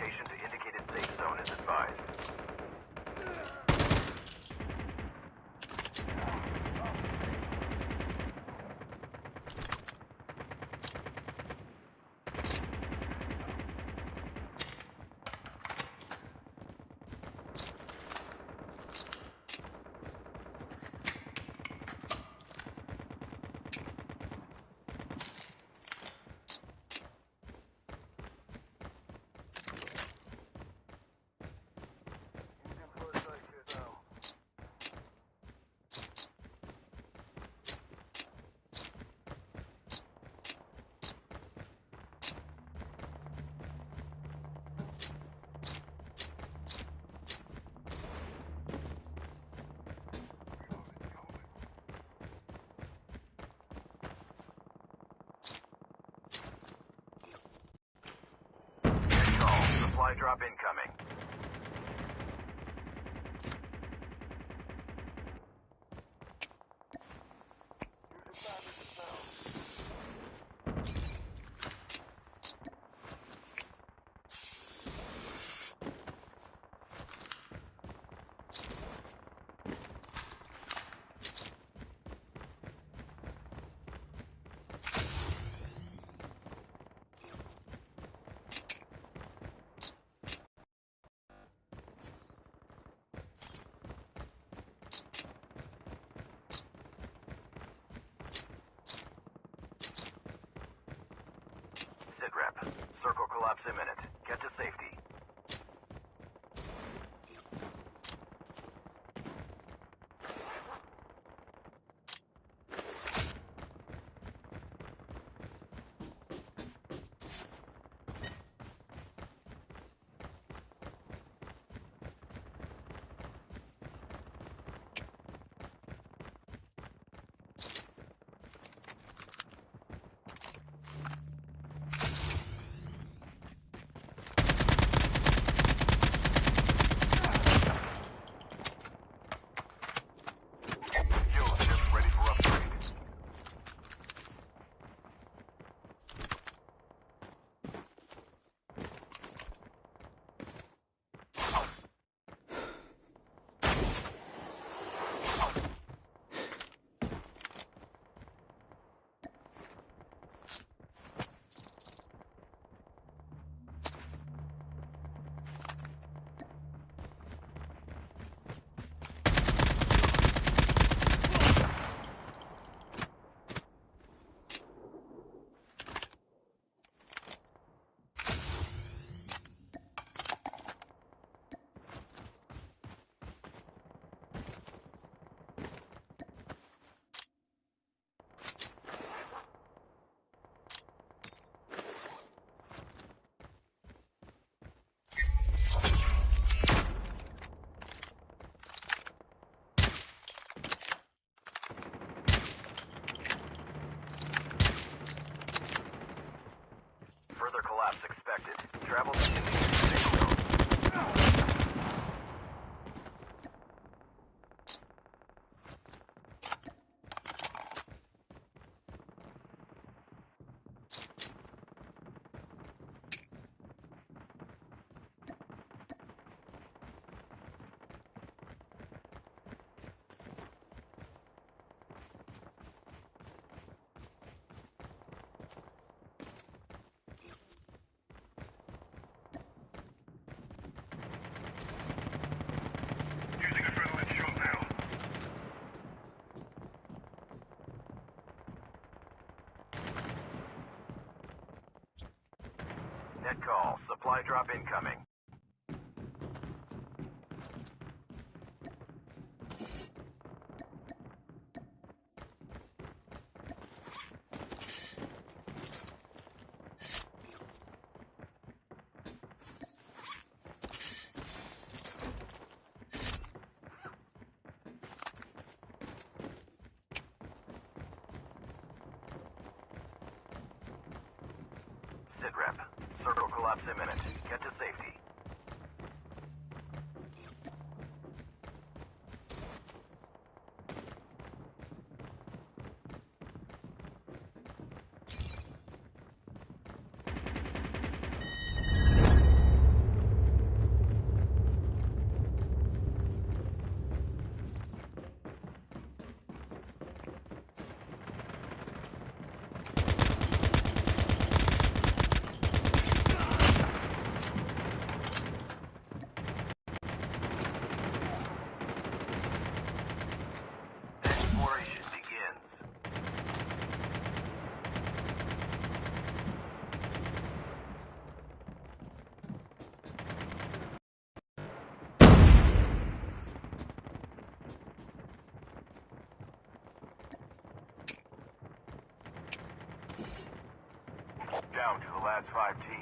location to indicated Supply drop incoming. Collapse expected. Travel to safe zone. Supply drop incoming. Circle collapse imminent. Get to safety. To the last five teams.